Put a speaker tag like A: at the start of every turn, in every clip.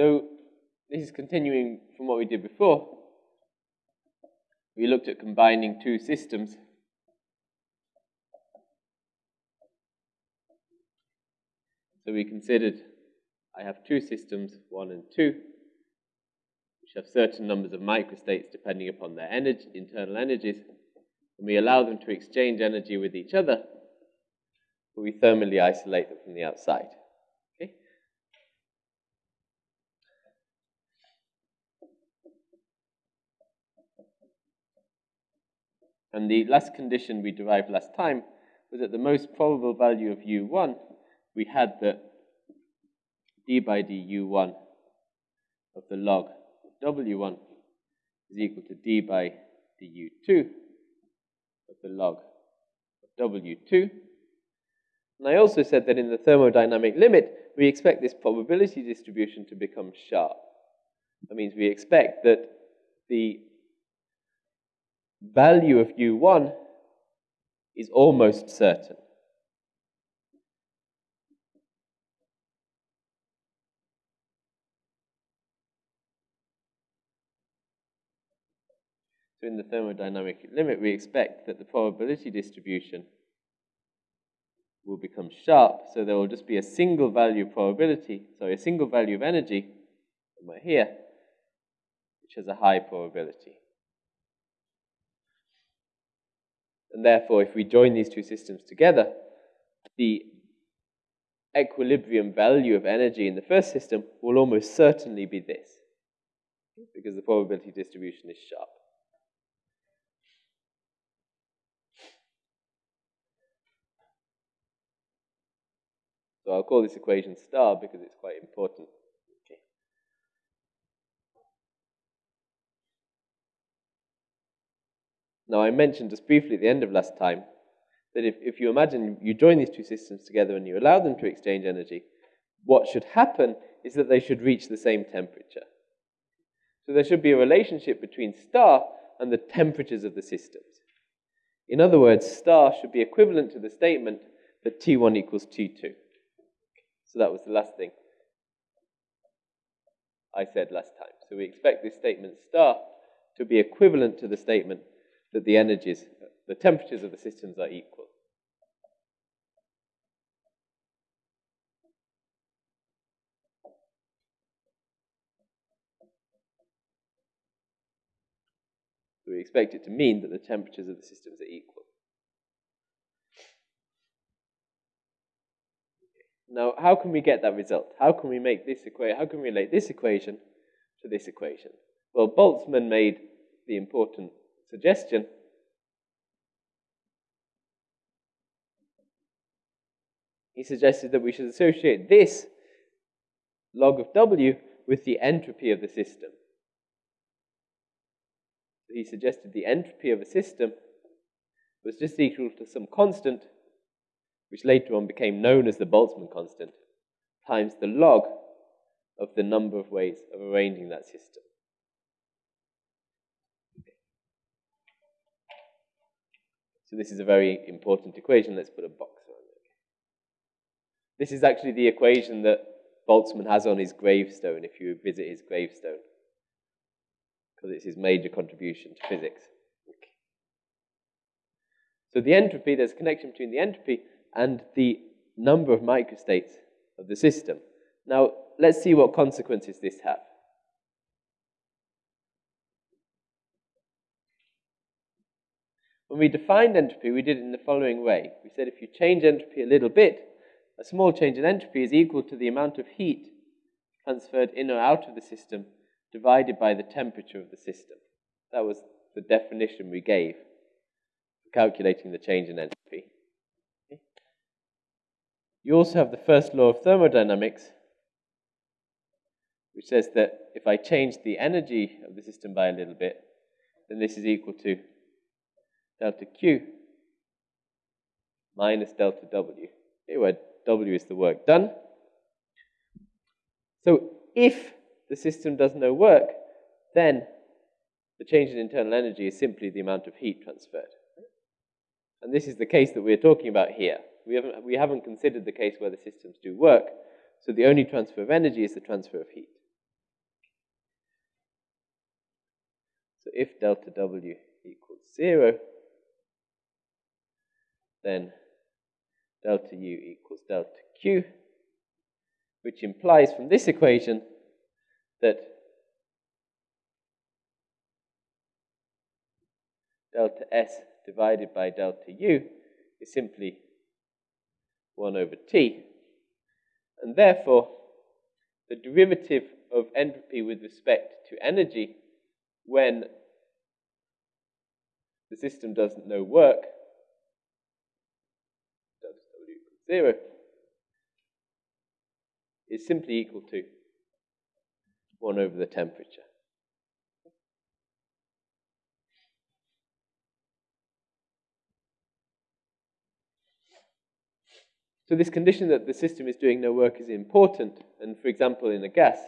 A: So this is continuing from what we did before. We looked at combining two systems. So we considered I have two systems, one and two, which have certain numbers of microstates depending upon their energy, internal energies, and we allow them to exchange energy with each other, but we thermally isolate them from the outside. Okay? And the last condition we derived last time was that the most probable value of u1, we had that d by du1 of the log of w1 is equal to d by du2 of the log of w2. And I also said that in the thermodynamic limit, we expect this probability distribution to become sharp. That means we expect that the value of u1 is almost certain. So in the thermodynamic limit, we expect that the probability distribution will become sharp, so there will just be a single value of probability, sorry, a single value of energy, somewhere here, which has a high probability. And therefore, if we join these two systems together, the equilibrium value of energy in the first system will almost certainly be this, because the probability distribution is sharp. So I'll call this equation star because it's quite important. Okay. Now I mentioned just briefly at the end of last time that if, if you imagine you join these two systems together and you allow them to exchange energy, what should happen is that they should reach the same temperature. So there should be a relationship between star and the temperatures of the systems. In other words, star should be equivalent to the statement that T1 equals T2. So that was the last thing I said last time. So we expect this statement star to be equivalent to the statement that the energies, the temperatures of the systems are equal. So we expect it to mean that the temperatures of the systems are equal. Now, how can we get that result? How can we make this equation, how can we relate this equation to this equation? Well, Boltzmann made the important suggestion he suggested that we should associate this log of W with the entropy of the system. He suggested the entropy of a system was just equal to some constant which later on became known as the Boltzmann constant, times the log of the number of ways of arranging that system. So this is a very important equation. Let's put a box around it. This is actually the equation that Boltzmann has on his gravestone if you visit his gravestone, because it's his major contribution to physics. Okay. So the entropy, there's a connection between the entropy and the number of microstates of the system. Now, let's see what consequences this has. When we defined entropy, we did it in the following way. We said if you change entropy a little bit, a small change in entropy is equal to the amount of heat transferred in or out of the system divided by the temperature of the system. That was the definition we gave for calculating the change in entropy. You also have the first law of thermodynamics, which says that if I change the energy of the system by a little bit, then this is equal to delta Q minus delta W. Okay, where W is the work done. So if the system does no work, then the change in internal energy is simply the amount of heat transferred. And this is the case that we're talking about here. We haven't, we haven't considered the case where the systems do work, so the only transfer of energy is the transfer of heat. So if delta W equals zero, then delta U equals delta Q, which implies from this equation that delta S divided by delta U is simply 1 over T. And therefore, the derivative of entropy with respect to energy when the system doesn't know work, delta W equals 0, is simply equal to 1 over the temperature. So this condition that the system is doing no work is important. And for example, in a gas,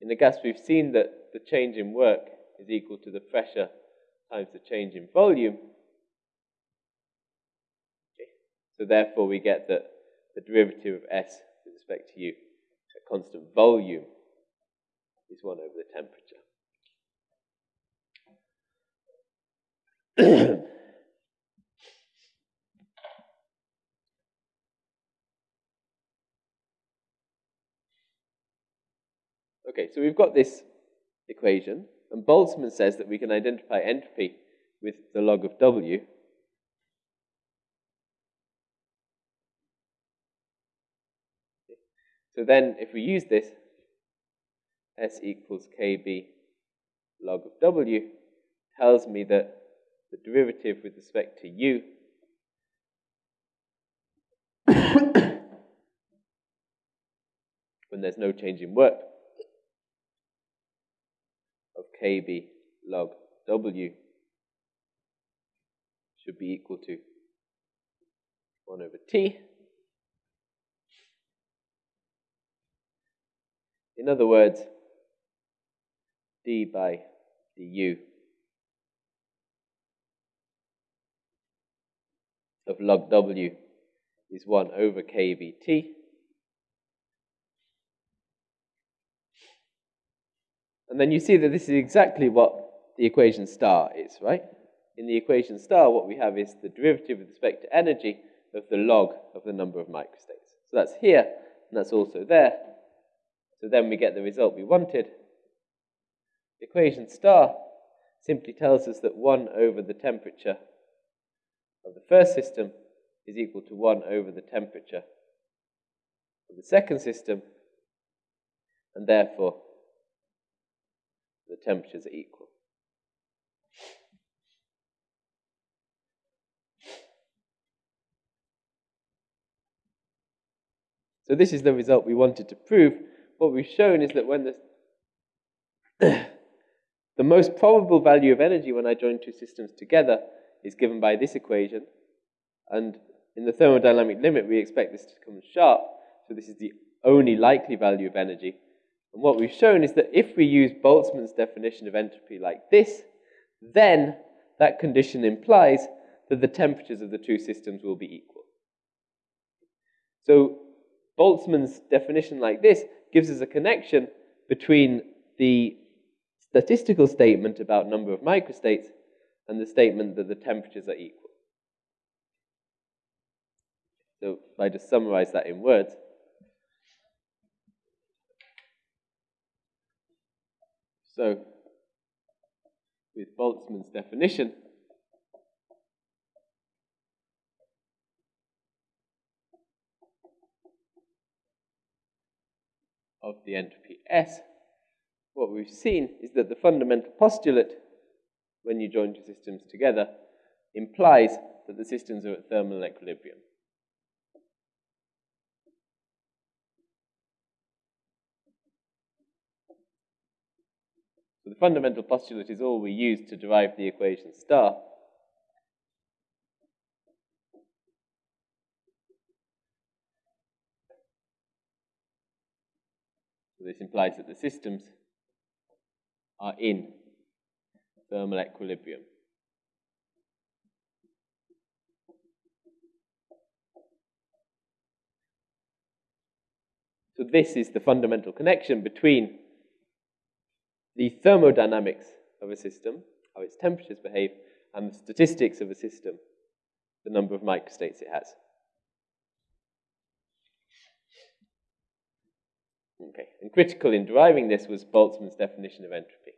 A: in a gas we've seen that the change in work is equal to the pressure times the change in volume. Okay. So therefore we get that the derivative of S with respect to u at constant volume, is 1 over the temperature. Okay, so we've got this equation, and Boltzmann says that we can identify entropy with the log of W. So then, if we use this, S equals KB log of W tells me that the derivative with respect to U when there's no change in work of kb log w should be equal to 1 over t. In other words, d by du of log w is 1 over kbt. And then you see that this is exactly what the equation star is, right? In the equation star, what we have is the derivative with respect to energy of the log of the number of microstates. So that's here, and that's also there. So then we get the result we wanted. The equation star simply tells us that 1 over the temperature of the first system is equal to 1 over the temperature of the second system, and therefore the temperatures are equal. So this is the result we wanted to prove. What we've shown is that when the, the most probable value of energy when I join two systems together is given by this equation, and in the thermodynamic limit we expect this to come sharp, so this is the only likely value of energy. And what we've shown is that if we use Boltzmann's definition of entropy like this, then that condition implies that the temperatures of the two systems will be equal. So Boltzmann's definition like this gives us a connection between the statistical statement about number of microstates and the statement that the temperatures are equal. So if I just summarize that in words, So, with Boltzmann's definition, of the entropy S, what we've seen is that the fundamental postulate, when you join two systems together, implies that the systems are at thermal equilibrium. So the fundamental postulate is all we use to derive the equation star. So this implies that the systems are in thermal equilibrium. So this is the fundamental connection between the thermodynamics of a system, how its temperatures behave, and the statistics of a system, the number of microstates it has. Okay, and critical in deriving this was Boltzmann's definition of entropy.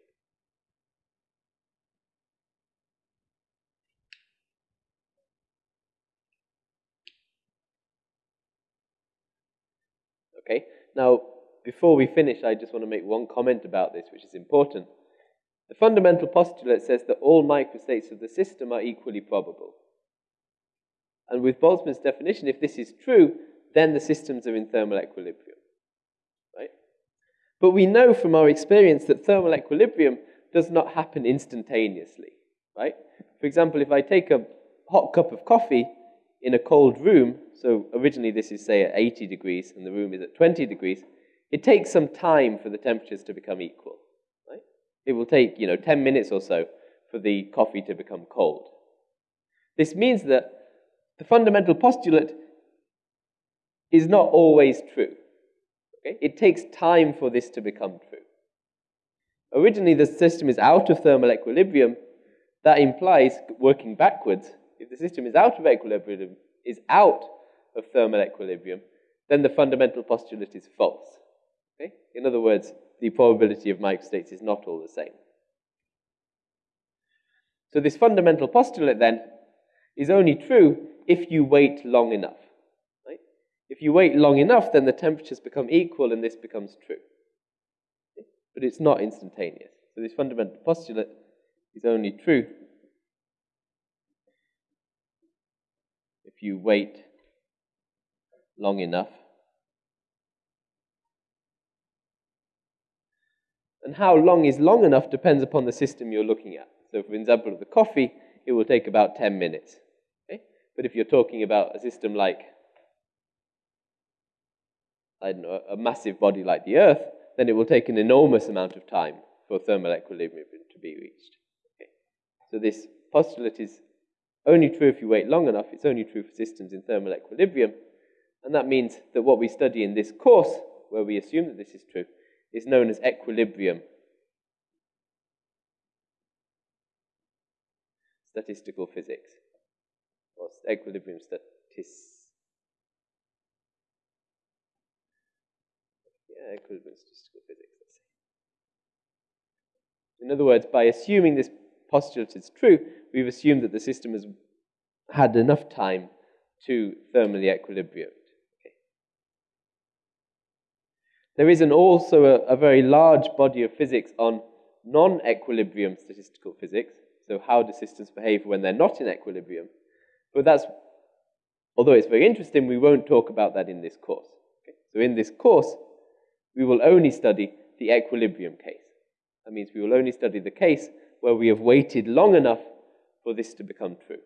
A: Okay, now before we finish, I just want to make one comment about this, which is important. The fundamental postulate says that all microstates of the system are equally probable. And with Boltzmann's definition, if this is true, then the systems are in thermal equilibrium. But we know from our experience that thermal equilibrium does not happen instantaneously. Right? For example, if I take a hot cup of coffee in a cold room, so originally this is, say, at 80 degrees and the room is at 20 degrees, it takes some time for the temperatures to become equal. Right? It will take, you know, 10 minutes or so for the coffee to become cold. This means that the fundamental postulate is not always true. Okay? It takes time for this to become true. Originally, the system is out of thermal equilibrium. That implies, working backwards, if the system is out of equilibrium, is out of thermal equilibrium, then the fundamental postulate is false. Okay? In other words, the probability of microstates is not all the same. So this fundamental postulate then is only true if you wait long enough. If you wait long enough, then the temperatures become equal and this becomes true. But it's not instantaneous. So this fundamental postulate is only true if you wait long enough And how long is long enough depends upon the system you're looking at. So, for example, the coffee, it will take about 10 minutes. Okay? But if you're talking about a system like, A massive body like the Earth, then it will take an enormous amount of time for thermal equilibrium to be reached. Okay? So, this postulate is only true if you wait long enough. It's only true for systems in thermal equilibrium. And that means that what we study in this course, where we assume that this is true, is known as equilibrium. Statistical physics, or equilibrium statistics. Equilibrium statistical physics, let's say. In other words, by assuming this postulate is true, we've assumed that the system has had enough time to thermally equilibrate. There is an also a, a very large body of physics on non-equilibrium statistical physics, so how do systems behave when they're not in equilibrium. But that's, although it's very interesting, we won't talk about that in this course. Okay? So in this course, we will only study the equilibrium case. That means we will only study the case where we have waited long enough for this to become true.